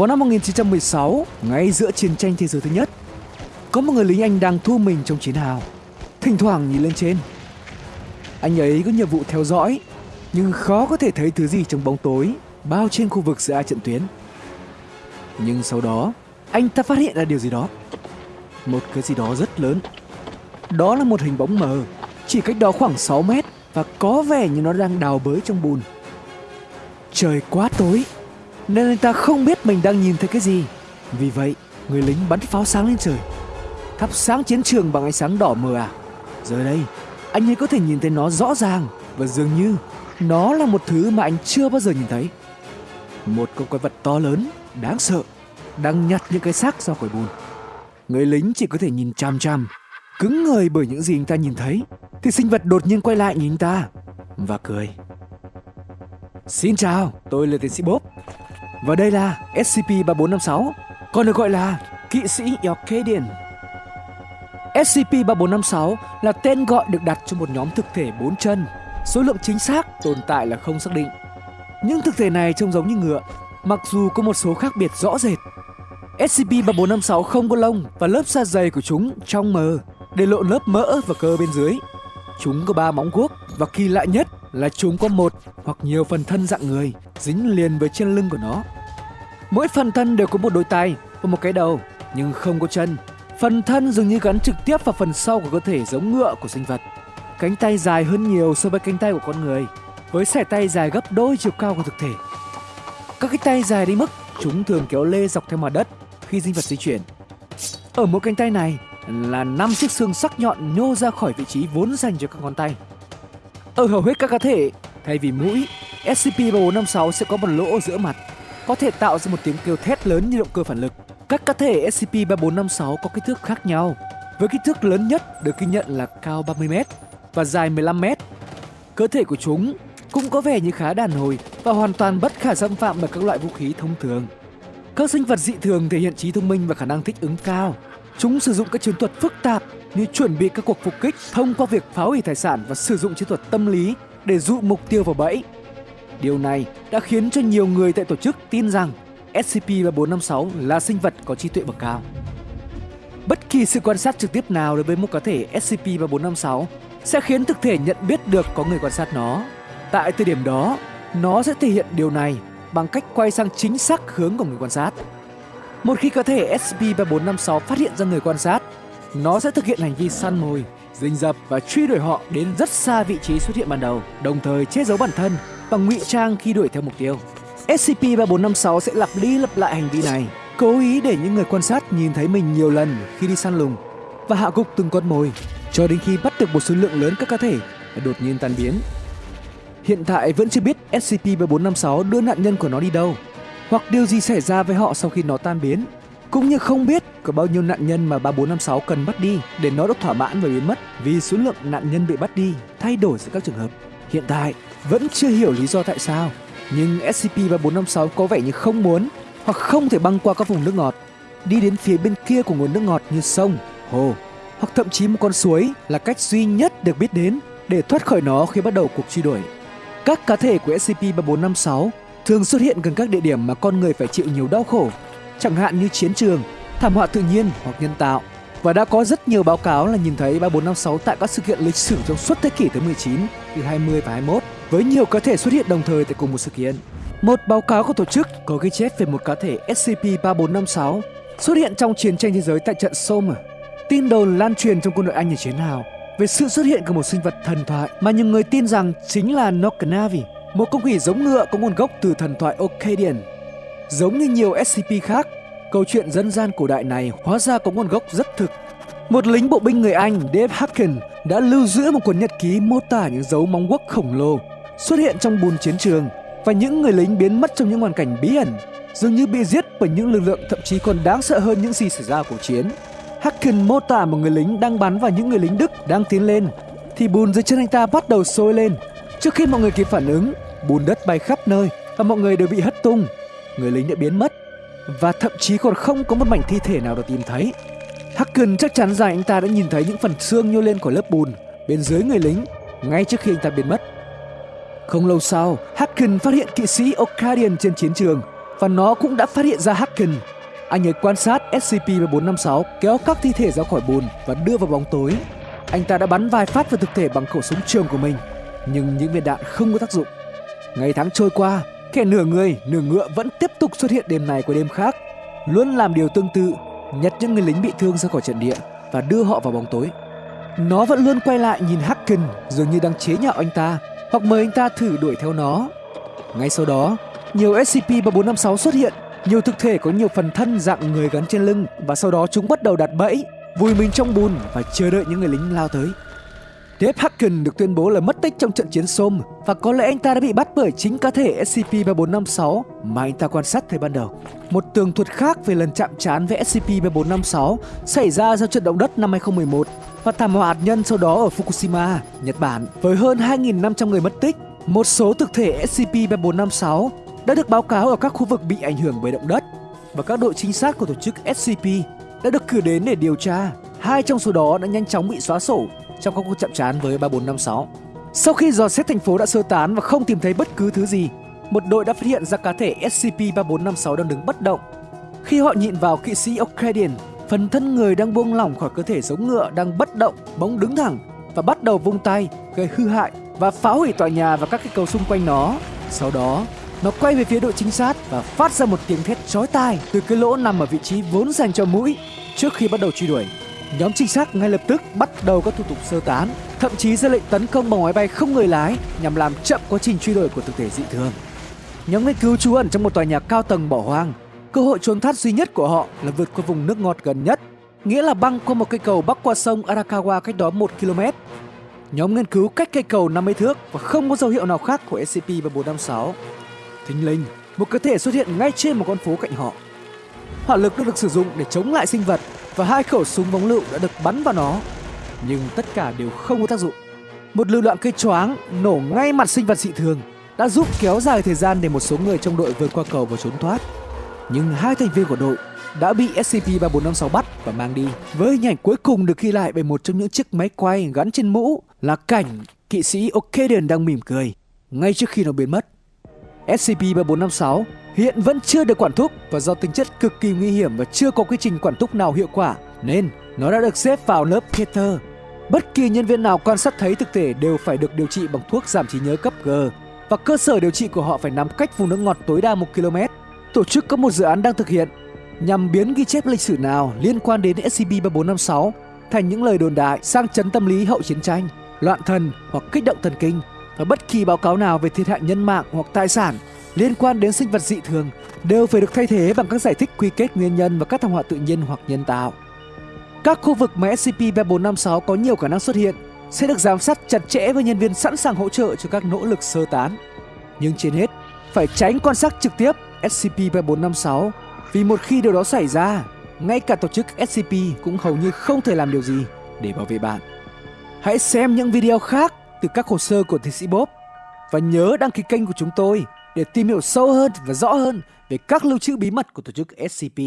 Vào năm 1916, ngay giữa chiến tranh thế giới thứ nhất, có một người lính Anh đang thu mình trong chiến hào, thỉnh thoảng nhìn lên trên. Anh ấy có nhiệm vụ theo dõi, nhưng khó có thể thấy thứ gì trong bóng tối bao trên khu vực giữa hai trận tuyến. Nhưng sau đó, anh ta phát hiện ra điều gì đó. Một cái gì đó rất lớn. Đó là một hình bóng mờ, chỉ cách đó khoảng 6 mét và có vẻ như nó đang đào bới trong bùn. Trời quá tối, nên anh ta không biết mình đang nhìn thấy cái gì. Vì vậy, người lính bắn pháo sáng lên trời, thắp sáng chiến trường bằng ánh sáng đỏ mờ à. Giờ đây, anh ấy có thể nhìn thấy nó rõ ràng và dường như nó là một thứ mà anh chưa bao giờ nhìn thấy. Một con quái vật to lớn, đáng sợ, đang nhặt những cái xác ra khỏi bùn. Người lính chỉ có thể nhìn chằm chằm, cứng người bởi những gì anh ta nhìn thấy. Thì sinh vật đột nhiên quay lại nhìn anh ta và cười. Xin chào, tôi là tiến sĩ Bob. Và đây là SCP-3456, còn được gọi là kỵ sĩ Yorkadian. SCP-3456 là tên gọi được đặt cho một nhóm thực thể bốn chân. Số lượng chính xác tồn tại là không xác định. Những thực thể này trông giống như ngựa, mặc dù có một số khác biệt rõ rệt. SCP-3456 không có lông và lớp da dày của chúng trong mờ, để lộ lớp mỡ và cơ bên dưới. Chúng có ba móng guốc và kỳ lạ nhất là chúng có một hoặc nhiều phần thân dạng người dính liền với trên lưng của nó. Mỗi phần thân đều có một đôi tay và một cái đầu, nhưng không có chân. Phần thân dường như gắn trực tiếp vào phần sau của cơ thể giống ngựa của sinh vật. Cánh tay dài hơn nhiều so với cánh tay của con người, với sải tay dài gấp đôi chiều cao của thực thể. Các cái tay dài đến mức chúng thường kéo lê dọc theo mặt đất khi sinh vật di chuyển. Ở mỗi cánh tay này là năm chiếc xương sắc nhọn nhô ra khỏi vị trí vốn dành cho các ngón tay. Ở hầu hết các cá thể, thay vì mũi, SCP-3456 sẽ có một lỗ ở giữa mặt, có thể tạo ra một tiếng kêu thét lớn như động cơ phản lực. Các cá thể SCP-3456 có kích thước khác nhau, với kích thước lớn nhất được ghi nhận là cao 30m và dài 15m. Cơ thể của chúng cũng có vẻ như khá đàn hồi và hoàn toàn bất khả xâm phạm bởi các loại vũ khí thông thường. Các sinh vật dị thường thể hiện trí thông minh và khả năng thích ứng cao. Chúng sử dụng các chiến thuật phức tạp như chuẩn bị các cuộc phục kích thông qua việc phá hủy tài sản và sử dụng chiến thuật tâm lý để dụ mục tiêu vào bẫy. Điều này đã khiến cho nhiều người tại tổ chức tin rằng SCP-3456 là sinh vật có trí tuệ bậc cao. Bất kỳ sự quan sát trực tiếp nào đối với một cá thể SCP-3456 sẽ khiến thực thể nhận biết được có người quan sát nó. Tại thời điểm đó, nó sẽ thể hiện điều này bằng cách quay sang chính xác hướng của người quan sát. Một khi cá thể SCP-3456 phát hiện ra người quan sát, nó sẽ thực hiện hành vi săn mồi, rình rập và truy đuổi họ đến rất xa vị trí xuất hiện ban đầu, đồng thời che giấu bản thân bằng ngụy trang khi đuổi theo mục tiêu. SCP-3456 sẽ lặp đi lặp lại hành vi này, cố ý để những người quan sát nhìn thấy mình nhiều lần khi đi săn lùng và hạ gục từng con mồi cho đến khi bắt được một số lượng lớn các cá thể và đột nhiên tan biến. Hiện tại vẫn chưa biết SCP-3456 đưa nạn nhân của nó đi đâu hoặc điều gì xảy ra với họ sau khi nó tan biến cũng như không biết có bao nhiêu nạn nhân mà 3456 cần bắt đi để nó được thỏa mãn và biến mất vì số lượng nạn nhân bị bắt đi thay đổi giữa các trường hợp. Hiện tại vẫn chưa hiểu lý do tại sao, nhưng SCP-3456 có vẻ như không muốn hoặc không thể băng qua các vùng nước ngọt, đi đến phía bên kia của nguồn nước ngọt như sông, hồ hoặc thậm chí một con suối là cách duy nhất được biết đến để thoát khỏi nó khi bắt đầu cuộc truy đuổi. Các cá thể của SCP-3456 thường xuất hiện gần các địa điểm mà con người phải chịu nhiều đau khổ, chẳng hạn như chiến trường, thảm họa tự nhiên hoặc nhân tạo. Và đã có rất nhiều báo cáo là nhìn thấy 3456 tại các sự kiện lịch sử trong suốt thế kỷ thứ 19, từ 20 và 21, với nhiều cá thể xuất hiện đồng thời tại cùng một sự kiện. Một báo cáo của tổ chức có ghi chép về một cá thể SCP-3456 xuất hiện trong chiến tranh thế giới tại trận Somme. Tin đồn lan truyền trong quân đội Anh ở chiến hào về sự xuất hiện của một sinh vật thần thoại mà nhiều người tin rằng chính là Nokanavi, một con quỷ giống ngựa có nguồn gốc từ thần thoại Akkadian. Giống như nhiều SCP khác, câu chuyện dân gian cổ đại này hóa ra có nguồn gốc rất thực. Một lính bộ binh người Anh Dave Hacken, đã lưu giữ một cuốn nhật ký mô tả những dấu móng guốc khổng lồ xuất hiện trong bùn chiến trường và những người lính biến mất trong những hoàn cảnh bí ẩn, dường như bị giết bởi những lực lượng thậm chí còn đáng sợ hơn những gì xảy ra cuộc chiến. Hacken mô tả một người lính đang bắn vào những người lính Đức đang tiến lên, thì bùn dưới chân anh ta bắt đầu sôi lên. Trước khi mọi người kịp phản ứng, bùn đất bay khắp nơi và mọi người đều bị hất tung. Người lính đã biến mất và thậm chí còn không có một mảnh thi thể nào được tìm thấy. Hacken chắc chắn rằng anh ta đã nhìn thấy những phần xương nhô lên của lớp bùn bên dưới người lính ngay trước khi anh ta biến mất. Không lâu sau, Hacken phát hiện kỵ sĩ Okadian trên chiến trường và nó cũng đã phát hiện ra Hacken. Anh ấy quan sát SCP-456 kéo các thi thể ra khỏi bùn và đưa vào bóng tối. Anh ta đã bắn vài phát vào thực thể bằng khẩu súng trường của mình, nhưng những viên đạn không có tác dụng. Ngày tháng trôi qua, kẻ nửa người, nửa ngựa vẫn tiếp tục xuất hiện đêm này qua đêm khác, luôn làm điều tương tự, nhặt những người lính bị thương ra khỏi trận địa và đưa họ vào bóng tối. Nó vẫn luôn quay lại nhìn Hacken dường như đang chế nhạo anh ta hoặc mời anh ta thử đuổi theo nó. Ngay sau đó, nhiều SCP-3456 xuất hiện, nhiều thực thể có nhiều phần thân dạng người gắn trên lưng và sau đó chúng bắt đầu đặt bẫy, vùi mình trong bùn và chờ đợi những người lính lao tới. Dave Hacken được tuyên bố là mất tích trong trận chiến Somme và có lẽ anh ta đã bị bắt bởi chính cá thể SCP-3456 mà anh ta quan sát thời ban đầu. Một tường thuật khác về lần chạm trán với SCP-3456 xảy ra sau trận động đất năm 2011 và thảm họa hạt nhân sau đó ở Fukushima, Nhật Bản với hơn 2.500 người mất tích. Một số thực thể SCP-3456 đã được báo cáo ở các khu vực bị ảnh hưởng bởi động đất và các đội trinh sát của tổ chức SCP đã được cử đến để điều tra. Hai trong số đó đã nhanh chóng bị xóa sổ trong các cuộc chạm trán với 3456. Sau khi dò xét thành phố đã sơ tán và không tìm thấy bất cứ thứ gì, một đội đã phát hiện ra cá thể SCP-3456 đang đứng bất động. Khi họ nhìn vào kỵ sĩ Ocadian, phần thân người đang buông lỏng khỏi cơ thể giống ngựa đang bất động, bỗng đứng thẳng và bắt đầu vung tay, gây hư hại và phá hủy tòa nhà và các cây cầu xung quanh nó. Sau đó, nó quay về phía đội chính sát và phát ra một tiếng thét chói tai từ cái lỗ nằm ở vị trí vốn dành cho mũi trước khi bắt đầu truy đuổi. Nhóm trinh sát ngay lập tức bắt đầu các thủ tục sơ tán, thậm chí ra lệnh tấn công bằng máy bay không người lái nhằm làm chậm quá trình truy đuổi của thực thể dị thường. Nhóm nghiên cứu trú ẩn trong một tòa nhà cao tầng bỏ hoang. Cơ hội trốn thoát duy nhất của họ là vượt qua vùng nước ngọt gần nhất, nghĩa là băng qua một cây cầu bắc qua sông Arakawa cách đó 1 km. Nhóm nghiên cứu cách cây cầu 50 thước và không có dấu hiệu nào khác của SCP-3456. Thính linh, một cơ thể xuất hiện ngay trên một con phố cạnh họ. Hỏa lực đã được sử dụng để chống lại sinh vật và hai khẩu súng bóng lựu đã được bắn vào nó. Nhưng tất cả đều không có tác dụng. Một lưu loạn cây choáng nổ ngay mặt sinh vật dị thường đã giúp kéo dài thời gian để một số người trong đội vượt qua cầu và trốn thoát. Nhưng hai thành viên của đội đã bị SCP-3456 bắt và mang đi. Với hình ảnh cuối cùng được ghi lại bởi một trong những chiếc máy quay gắn trên mũ là cảnh kỵ sĩ Ocadian đang mỉm cười ngay trước khi nó biến mất. SCP-3456 hiện vẫn chưa được quản thúc và do tính chất cực kỳ nguy hiểm và chưa có quy trình quản thúc nào hiệu quả nên nó đã được xếp vào lớp Peter. Bất kỳ nhân viên nào quan sát thấy thực thể đều phải được điều trị bằng thuốc giảm trí nhớ cấp G và cơ sở điều trị của họ phải nằm cách vùng nước ngọt tối đa 1 km. Tổ chức có một dự án đang thực hiện nhằm biến ghi chép lịch sử nào liên quan đến SCP-3456 thành những lời đồn đại sang chấn tâm lý hậu chiến tranh, loạn thần hoặc kích động thần kinh và bất kỳ báo cáo nào về thiệt hại nhân mạng hoặc tài sản liên quan đến sinh vật dị thường đều phải được thay thế bằng các giải thích quy kết nguyên nhân và các thảm họa tự nhiên hoặc nhân tạo. Các khu vực mà SCP-3456 có nhiều khả năng xuất hiện sẽ được giám sát chặt chẽ với nhân viên sẵn sàng hỗ trợ cho các nỗ lực sơ tán. Nhưng trên hết, phải tránh quan sát trực tiếp SCP-3456 vì một khi điều đó xảy ra, ngay cả tổ chức SCP cũng hầu như không thể làm điều gì để bảo vệ bạn. Hãy xem những video khác từ các hồ sơ của tiến sĩ Bob và nhớ đăng ký kênh của chúng tôi để tìm hiểu sâu hơn và rõ hơn về các lưu trữ bí mật của tổ chức SCP.